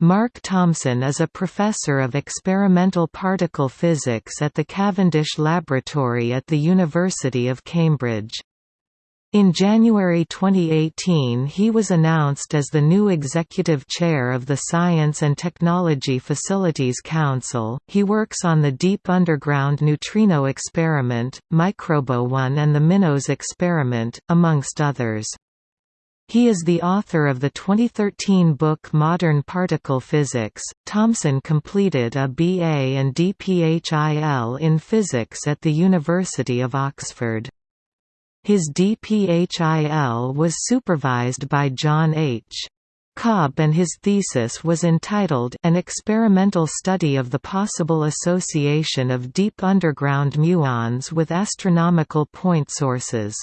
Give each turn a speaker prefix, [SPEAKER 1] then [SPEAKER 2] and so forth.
[SPEAKER 1] Mark Thomson is a professor of experimental particle physics at the Cavendish Laboratory at the University of Cambridge. In January 2018 he was announced as the new executive chair of the Science and Technology Facilities Council. He works on the Deep Underground Neutrino Experiment, MicroBooNE and the MINOS experiment, amongst others. He is the author of the 2013 book Modern Particle Physics. Thomson completed a BA and DPHIL in physics at the University of Oxford. His DPHIL was supervised by John H. Cobb and his thesis was entitled An Experimental Study of the Possible Association of Deep Underground Muons with Astronomical Point Sources.